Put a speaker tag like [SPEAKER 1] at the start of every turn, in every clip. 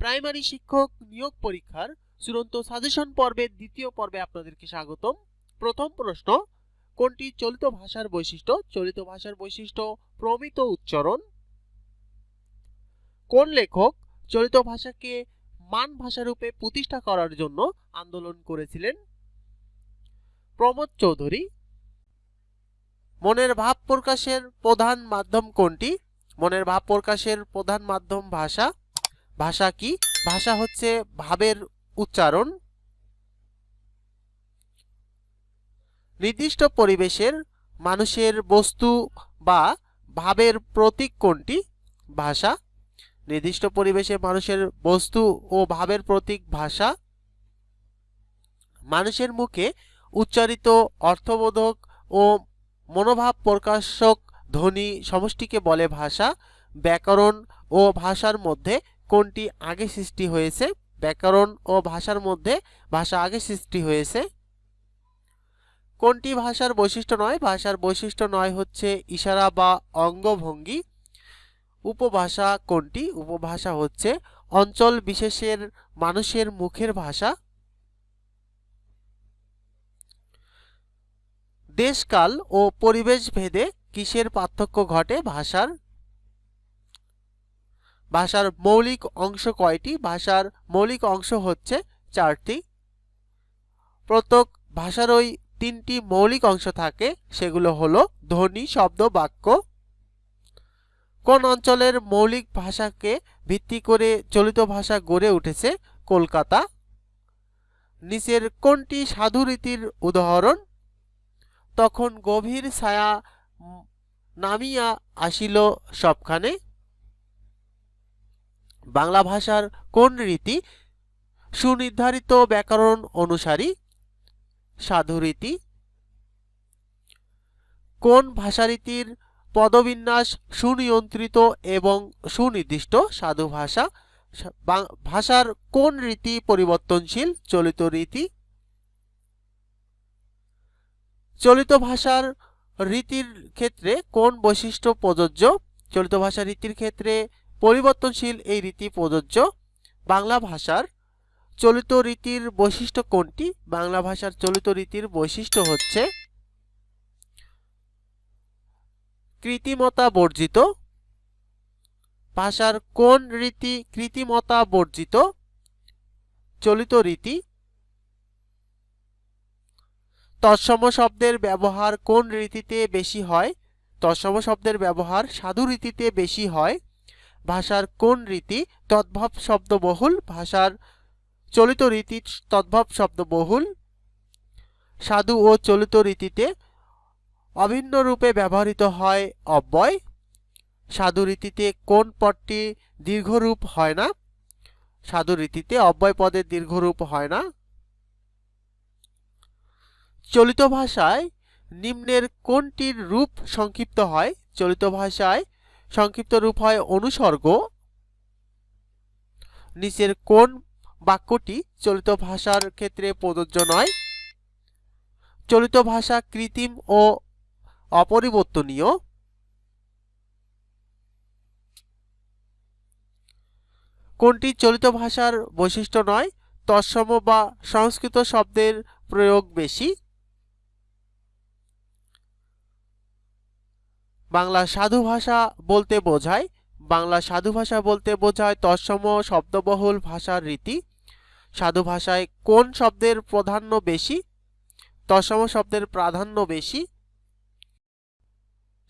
[SPEAKER 1] Primary শিক্ষক নিয়োগ পরীক্ষার চূড়ান্ত সাজেশন পর্বের দ্বিতীয় পর্বে আপনাদেরকে স্বাগতম। প্রথম প্রশ্ন, কোনটি চলিত ভাষার বৈশিষ্ট্য? চলিত ভাষার বৈশিষ্ট্য প্রমিত উচ্চারণ। কোন লেখক চলিত ভাষাকে মান ভাষারূপে প্রতিষ্ঠা করার জন্য আন্দোলন করেছিলেন? প্রমোদ চৌধুরী। মনের ভাব প্রকাশের প্রধান মাধ্যম কোনটি? মনের ভাব প্রকাশের প্রধান মাধ্যম ভাষা। ভাষা কি? ভাষা হচ্ছে ভাবের উচ্চারণ। নির্দিষ্ট পরিবেশের মানুষের বস্তু বা ভাবের প্রতীক কোনটি? ভাষা। নির্দিষ্ট পরিবেশে মানুষের বস্তু ও ভাবের প্রতীক ভাষা। মানুষের মুখে উচ্চারিত অর্থবোধক ও মনোভাব প্রকাশক ধ্বনি সমষ্টিকে বলে ভাষা। ব্যাকরণ ও ভাষার মধ্যে কোনটি আগে সৃষ্টি হয়েছে? ব্যাকরণ ও ভাষার মধ্যে ভাষা আগে সৃষ্টি হয়েছে। কোনটি ভাষার বৈশিষ্ট্য নয়? ভাষার বৈশিষ্ট্য নয় হচ্ছে ইশারা বা অঙ্গভঙ্গি। উপভাষা কোনটি? উপভাষা হচ্ছে অঞ্চল বিশেষের মানুষের মুখের ভাষা। দেশকাল ও পরিবেশ ভেদে কিসের পার্থক্য ঘটে? ভাষার ভাষার মৌলিক অংশ কয়টি? ভাষার মৌলিক অংশ হচ্ছে চারটি। প্রত্যেক ভাষার ওই তিনটি মৌলিক অংশ থাকে, সেগুলো হলো ধ্বনি, শব্দ, বাক্য। কোন অঞ্চলের মৌলিক ভাষাকে ভিত্তি করে চলিত ভাষা গড়ে উঠেছে? কলকাতা। নিচের কোনটি সাধু রীতির উদাহরণ? তখন গভীর ছায়া নামিয়া আসিল সবখানে। বাংলা ভাষার কোন রীতি? সুনির্ধারিত ব্যাকরণ অনুসারী সাধুরীতি কোন ভাষারীতির পদবিন্যাস সুনিয়ন্ত্রিত এবং সুনির্দিষ্ট সাধু ভাষা? ভাষার কোন রীতি পরিবর্তনশীল চলিত রীতি? চলিত ভাষার রীতির ক্ষেত্রে কোন বৈশিষ্ট্য প্রযোজ্য? চলিত ভাষা রীতির ক্ষেত্রে পরিবর্তনশীল এই রীতি প্রযোজ্য বাংলা ভাষার চলিত রীতির বৈশিষ্ট্য কোনটি? বাংলা ভাষার চলিত রীতির বৈশিষ্ট্য হচ্ছে কৃত্রিমতা বর্জিত ভাষার কোন রীতি কৃত্রিমতা বর্জিত চলিত রীতি। তৎসম শব্দের ব্যবহার কোন রীতিতে বেশি হয়? তৎসম শব্দের ব্যবহার সাধু রীতিতে বেশি হয়। ভাষার কোন রীতি তদ্ভব শব্দবহুল? ভাষার চলিত রীতি তদ্ভব শব্দবহুল? সাধু ও চলিত রীতিতে অভিন্ন রূপে ব্যবহৃত হয় অব্যয়। সাধু রীতিতে কোন পদটি দীর্ঘরূপ হয় না? সাধু রীতিতে অব্যয় পদের দীর্ঘরূপ হয় না। চলিত ভাষায় নিম্নের কোনটির রূপ সংক্ষিপ্ত হয়? চলিত ভাষায় সংক্ষিপ্ত রূপ হয় অনুসর্গ। নিচের কোন বাক্যটি চলিত ভাষার ক্ষেত্রে প্রযোজ্য নয়? চলিত ভাষা কৃত্রিম ও অপরিবর্তনীয়। কোনটি চলিত ভাষার বৈশিষ্ট্য নয়? তৎসম বা সংস্কৃত শব্দের প্রয়োগ বেশি। বাংলা সাধু ভাষা বলতে বোঝায়। বাংলা সাধু ভাষা বলতে বোঝায় তৎসম শব্দবহুল ভাষার রীতি। সাধু ভাষায় কোন শব্দের প্রাধান্য বেশি? তৎসম শব্দের প্রাধান্য বেশি।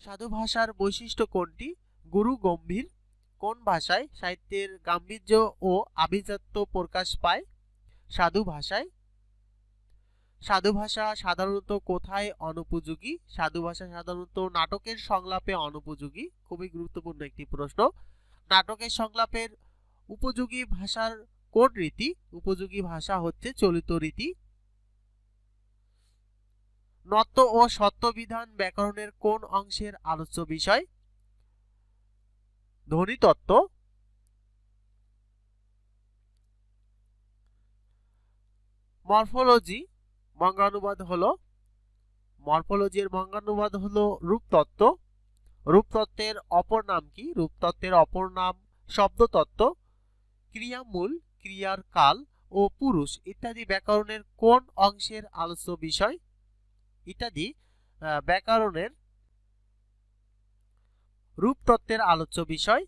[SPEAKER 1] সাধু ভাষার বৈশিষ্ট্য কোনটি? গুরু গম্ভীর। কোন ভাষায় সাহিত্যের গাম্ভীর্য ও আভিজাত্য প্রকাশ পায়? সাধু ভাষায় সাধু ভাষা সাধারণত কোথায় অনুপযোগী? সাধু ভাষা সাধারণত নাটকের সংলাপে অনুপযোগী? খুবই গুরুত্বপূর্ণ একটি প্রশ্ন। নাটকের সংলাপের উপযোগী ভাষার কোন রীতি? উপযোগী ভাষা হচ্ছে চলিত রীতি। নত্ব ও সত্যবিধান ব্যাকরণের কোন অংশের আলোচ্য বিষয়? ধ্বনিতত্ত্ব মরফোলজি। বঙ্গানুবাদ হলো মরফোলজির বঙ্গানুবাদ হলো রূপতত্ত্ব। রূপতত্ত্বের অপর নাম কি? রূপতত্ত্বের অপর নাম শব্দতত্ত্ব। ক্রিয়ামূল, ক্রিয়ার কাল ও পুরুষ ইত্যাদি ব্যাকরণের কোন অংশের আলোচ্য বিষয়? ইত্যাদি ব্যাকরণের রূপতত্ত্বের আলোচ্য বিষয়।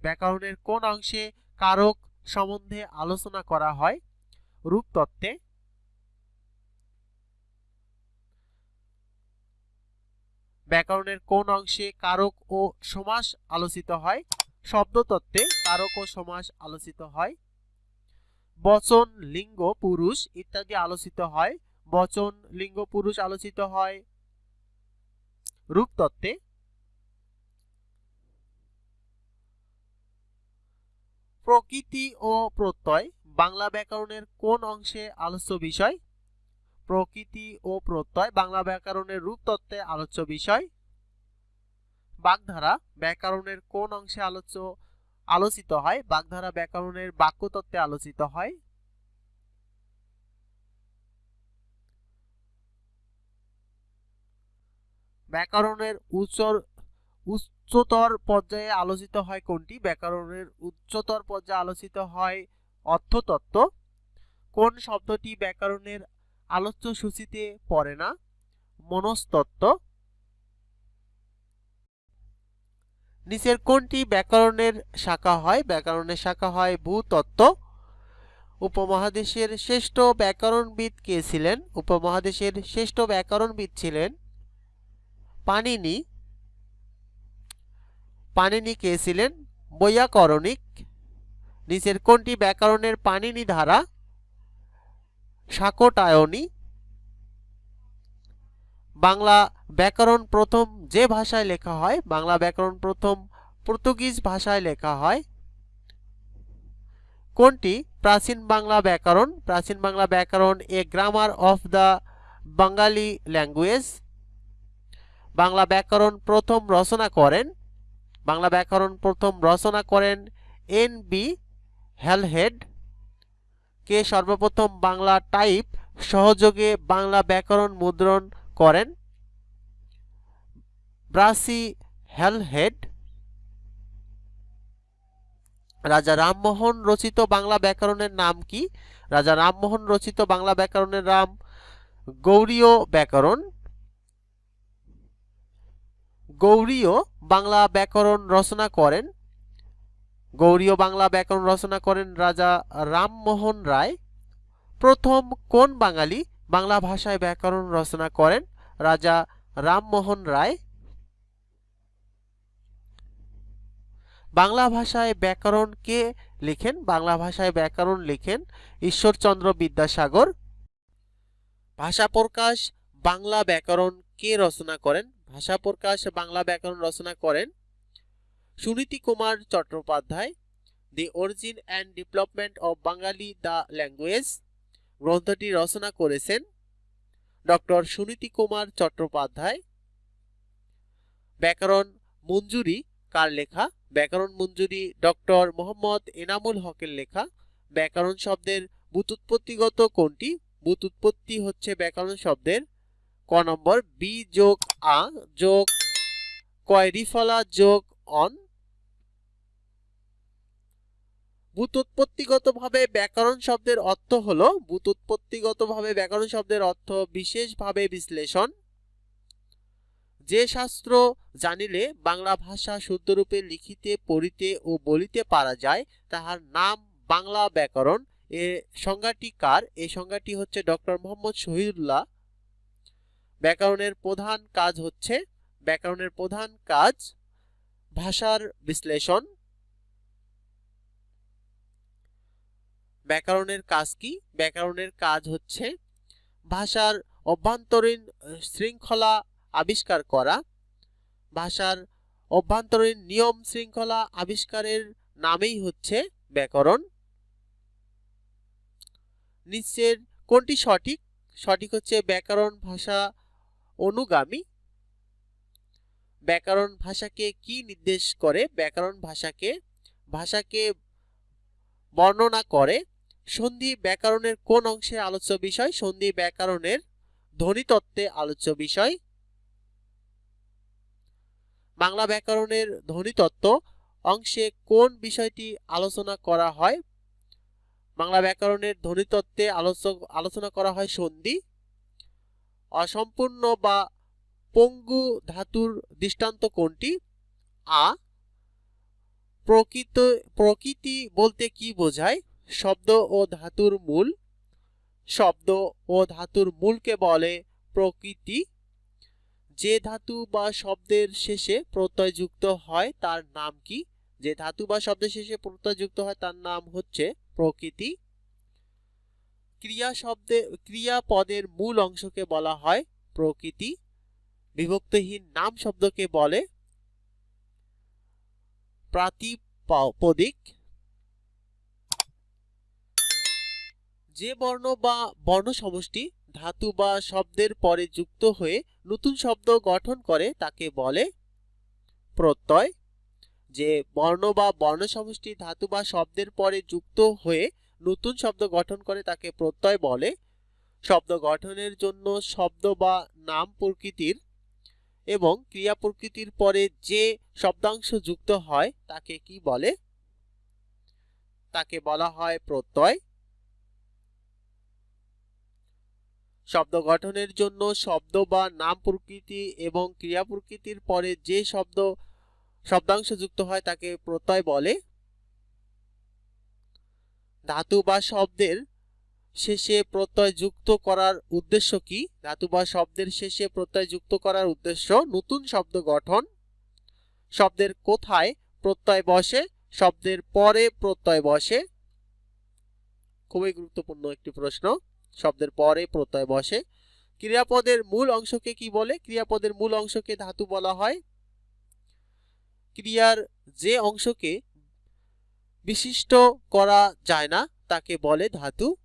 [SPEAKER 1] ব্যাকরণের কোন অংশে কারক সম্বন্ধে আলোচনা করা হয়? রূপতত্ত্বে। ব্যাকরণের কোন অংশে কারক ও সমাস আলোচিত হয়? শব্দতত্ত্বে কারক ও সমাস আলোচিত হয়। বচন, লিঙ্গ, পুরুষ ইত্যাদি আলোচিত হয়। বচন, লিঙ্গ, পুরুষ আলোচিত হয়। রূপতত্ত্বে প্রকৃতি ও প্রত্যয়, বাংলা ব্যাকরণের কোন অংশে আলোচ্য বিষয়? প্রকৃতি ও প্রত্যয় বাংলা ব্যাকরণের রূপতত্ত্বে আলোচ্য বিষয়। বাগধারা ব্যাকরণের কোন অংশে আলোচ্য, আলোচিত হয়? বাগধারা ব্যাকরণের বাক্যতত্ত্বে আলোচিত হয়। ব্যাকরণের উচ্চর, উচ্চতর পর্যায়ে আলোচিত হয় কোনটি? ব্যাকরণের উচ্চতর পর্যায়ে আলোচিত হয় অর্থতত্ত্ব। কোন শব্দটি ব্যাকরণের আলোচ্য সূচিতে পড়ে না। মনস্তত্ত্ব। নিচের কোনটি ব্যাকরণের শাখা হয়? ব্যাকরণের শাখা হয় ভূতত্ত্ব। উপমহাদেশের শ্রেষ্ঠ ব্যাকরণবিদ কে ছিলেন? উপমহাদেশের শ্রেষ্ঠ ব্যাকরণবিদ ছিলেন পানিনি পানিনি কে ছিলেন? বৈয়াকরণিক। নিচের কোনটি ব্যাকরণের পানিনি ধারা? শাকটায়নী বাংলা ব্যাকরণ প্রথম যে ভাষায় লেখা হয়, বাংলা ব্যাকরণ প্রথম পর্তুগিজ ভাষায় লেখা হয়। কোনটি? প্রাচীন বাংলা ব্যাকরণ। প্রাচীন বাংলা ব্যাকরণ a grammar of the Bengali language Bangla ব্যাকরণ প্রথম রচনা করেন। বাংলা ব্যাকরণ প্রথম রচনা করেন এন বি হেলহেড। কে সর্বপ্রথম বাংলা টাইপ সহযোগে বাংলা ব্যাকরণ মুদ্রণ করেন? ব্রাসি হেলহেড, রাজা রামমোহন রচিত বাংলা ব্যাকরণের নাম কি? রাজা রামমোহন রচিত বাংলা ব্যাকরণের নাম গৌরীয় ব্যাকরণ। গৌরীয় বাংলা ব্যাকরণ রচনা করেন গৌরীয় বাংলা ব্যাকরণ রচনা করেন রাজা রামমোহন রায়। প্রথম কোন বাঙালি বাংলা ভাষায় ব্যাকরণ রচনা করেন? রাজা রামমোহন রায়। বাংলা ভাষায় ব্যাকরণ কে লিখেন? বাংলা ভাষায় ব্যাকরণ লিখেন ঈশ্বরচন্দ্র বিদ্যাসাগর। ভাষা প্রকাশ বাংলা ব্যাকরণ কে রচনা করেন? ভাষা প্রকাশ বাংলা ব্যাকরণ রচনা করেন Suniti Kumar Chattopadhyay the origin and development of Bengali the language গ্রন্থটি রচনা করেছেন ডক্টর সুনীতি কুমার চট্টোপাধ্যায় ব্যাকরণ মঞ্জুরি কার লেখা? ব্যাকরণ মঞ্জুরি ডক্টর মোহাম্মদ এনামুল হকের লেখা। ব্যাকরণ শব্দের বুতুৎপত্তিগত কোনটি? বুতুৎপত্তি হচ্ছে ব্যাকরণ শব্দের ক নম্বর, বি যোগ আ যোগ কয় রিফলা যোগ অন বুতুৎপত্তিগতভাবে ব্যাকরণ শব্দের অর্থ হল বুতুৎপত্তিগতভাবে ব্যাকরণ শব্দের অর্থ বিশেষভাবে বিশ্লেষণ। যে শাস্ত্র জানিলে বাংলা ভাষা শুদ্ধরূপে লিখিতে, পড়িতে ও বলিতে পারা যায়, তাহার নাম বাংলা ব্যাকরণ। এ সংজ্ঞাটি কার? এই সংজ্ঞাটি হচ্ছে ডক্টর মোহাম্মদ শহীদুল্লাহ। ব্যাকরণের প্রধান কাজ হচ্ছে, ব্যাকরণের প্রধান কাজ ভাষার বিশ্লেষণ। ব্যাকরণের কাজ কি? ব্যাকরণের কাজ হচ্ছে ভাষার অভ্যন্তরীণ শৃঙ্খলা আবিষ্কার করা। ভাষার অভ্যন্তরীণ নিয়ম শৃঙ্খলা আবিষ্কারের নামেই হচ্ছে ব্যাকরণ। নিচের কোনটি সঠিক? সঠিক হচ্ছে ব্যাকরণ ভাষা অনুগামী। ব্যাকরণ ভাষাকে কি নির্দেশ করে? ব্যাকরণ ভাষাকে ভাষাকে বর্ণনা করে। সন্ধি ব্যাকরণের কোন অংশে আলোচ্য বিষয়? সন্ধি ব্যাকরণের ধ্বনিতত্ত্বে আলোচ্য বিষয়। বাংলা ব্যাকরণের ধ্বনিতত্ত্ব অংশে কোন বিষয়টি আলোচনা করা হয়? বাংলা ব্যাকরণের ধ্বনিতত্ত্বে আলোচনা করা হয় সন্ধি। অসম্পূর্ণ বা পঙ্গু ধাতুর দৃষ্টান্ত কোনটি? আ, প্রকৃত, প্রকৃতি বলতে কি বোঝায়? শব্দ ও ধাতুর মূল। শব্দ ও ধাতুর মূলকে বলে প্রকৃতি। যে ধাতু বা শব্দের শেষে প্রত্যয় যুক্ত হয়, তার নাম কি? যে ধাতু বা শব্দের শেষে প্রত্যয় যুক্ত হয়, তার নাম হচ্ছে প্রকৃতি। ক্রিয়া শব্দে, ক্রিয়া পদের মূল অংশকে বলা হয় প্রকৃতি। বিভক্তহীন নাম শব্দকে বলে প্রাতিপদিক। যে বর্ণ বা বর্ণ সমষ্টি ধাতু বা শব্দের পরে যুক্ত হয়ে নতুন শব্দ গঠন করে তাকে বলে প্রত্যয়। যে বর্ণ বা বর্ণ সমষ্টি ধাতু বা শব্দের পরে যুক্ত হয়ে নতুন শব্দ গঠন করে তাকে প্রত্যয় বলে। শব্দ গঠনের জন্য শব্দ বা নাম প্রকৃতির এবং ক্রিয়া প্রকৃতির পরে যে শব্দাংশ যুক্ত হয় তাকে কি বলে? তাকে বলা হয় প্রত্যয়। শব্দ গঠনের জন্য শব্দ বা নাম প্রকৃতি এবং ক্রিয়া প্রকৃতির পরে যে শব্দ, শব্দাংশ যুক্ত হয় তাকে প্রত্যয় বলে। ধাতু বা শব্দের শেষে প্রত্যয় যুক্ত করার উদ্দেশ্য কি? ধাতু বা শব্দের শেষে প্রত্যয় যুক্ত করার উদ্দেশ্য নতুন শব্দ গঠন। শব্দের কোথায় প্রত্যয় বসে? শব্দের পরে প্রত্যয় বসে। খুবই গুরুত্বপূর্ণ একটি প্রশ্ন। শব্দের পরে প্রত্যয় বসে। ক্রিয়াপদের মূল অংশকে কি বলে? ক্রিয়াপদের মূল অংশকে ধাতু বলা হয়। ক্রিয়ার যে অংশকে বিশিষ্ট করা যায় না, তাকে বলে ধাতু।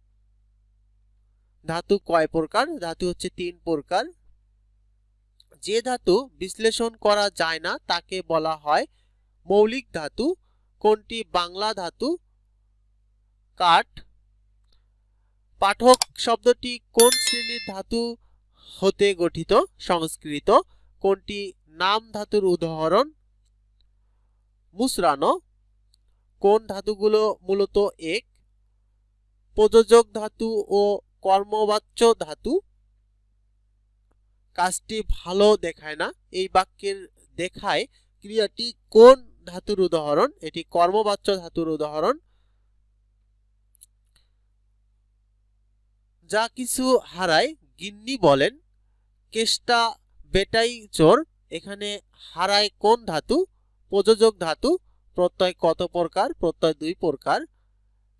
[SPEAKER 1] ধাতু কয় প্রকার? ধাতু হচ্ছে তিন প্রকার। যে ধাতু বিশ্লেষণ করা যায় না, তাকে বলা হয় মৌলিক ধাতু। কোনটি? বাংলা ধাতু। কাঠ। পাঠক শব্দটি কোন শ্রেণির ধাতু হতে গঠিত, সংস্কৃত? কোনটি নাম ধাতুর উদাহরণ? মুসরানো। কোন ধাতুগুলো মূলত এক? প্রযোজক ধাতু ও কর্মবাচ্য ধাতু? কাজটি ভালো দেখায় না, এই বাক্যের দেখায় ক্রিয়াটি কোন ধাতুর উদাহরণ? এটি কর্মবাচ্য ধাতুর উদাহরণ। যা কিছু হারায় গিন্নি বলেন, কেষ্টা বেটাই চোর, এখানে হারায় কোন ধাতু? প্রযোজক ধাতু, প্রত্যয় কত প্রকার? প্রত্যয় দুই প্রকার।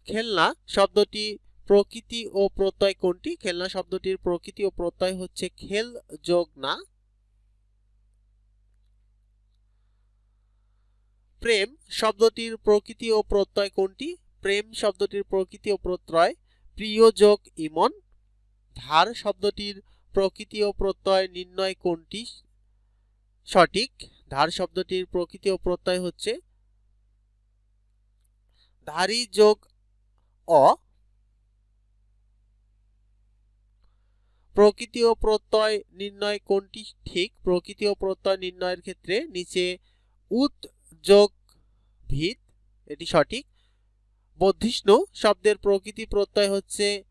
[SPEAKER 1] খেলনা শব্দটি প্রকৃতি ও প্রত্যয় কোনটি? খেলনা শব্দটির প্রকৃতি ও প্রত্যয় হচ্ছে খেল যোগ না। প্রেম শব্দটির প্রকৃতি ও প্রত্যয় কোনটি? প্রেম শব্দটির প্রকৃতি ও প্রত্যয় প্রিয় যোগ ইমন। ধার শব্দটির প্রকৃতি ও প্রত্যয় নির্ণয় কোনটি? সঠিক। ধার শব্দটির প্রকৃতি ও প্রত্যয় হচ্ছে ধারী যোগ অ। প্রকৃতি ও প্রত্যয় নির্ণয় কোনটি? ঠিক। প্রকৃতি ও প্রত্যয় নির্ণয়ের ক্ষেত্রে নিচে উত যোগ ভিত। এটি সঠিক। বধিষ্ণু শব্দের প্রকৃতি প্রত্যয় হচ্ছে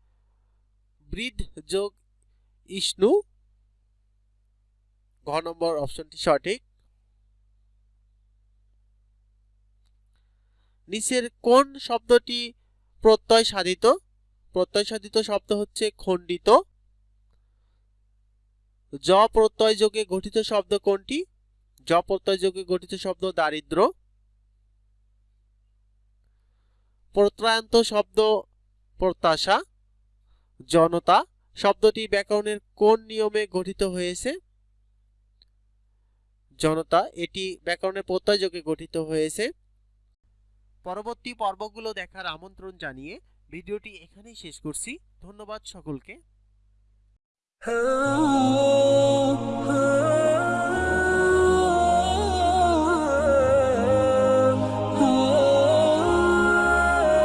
[SPEAKER 1] বৃদ্ধ যোগ ইষ্ণু। ঘ নম্বর অপশনটি সঠিক। নিচের কোন শব্দটি প্রত্যয় সাধিত? প্রত্যয় সাধিত শব্দ হচ্ছে খণ্ডিত। জ প্রত্যয় যোগে গঠিত শব্দ কোনটি? জ প্রত্যয় যোগে গঠিত শব্দ দারিদ্র। প্রত্যয়ান্ত শব্দ প্রত্যাশা, জনতা শব্দটি ব্যাকরণের কোন নিয়মে গঠিত হয়েছে? জনতা, এটি ব্যাকরণের প্রত্যয় যোগে গঠিত হয়েছে। পরবর্তী পর্বগুলো দেখার আমন্ত্রণ জানিয়ে ভিডিওটি এখানেই শেষ করছি। ধন্যবাদ সকলকে।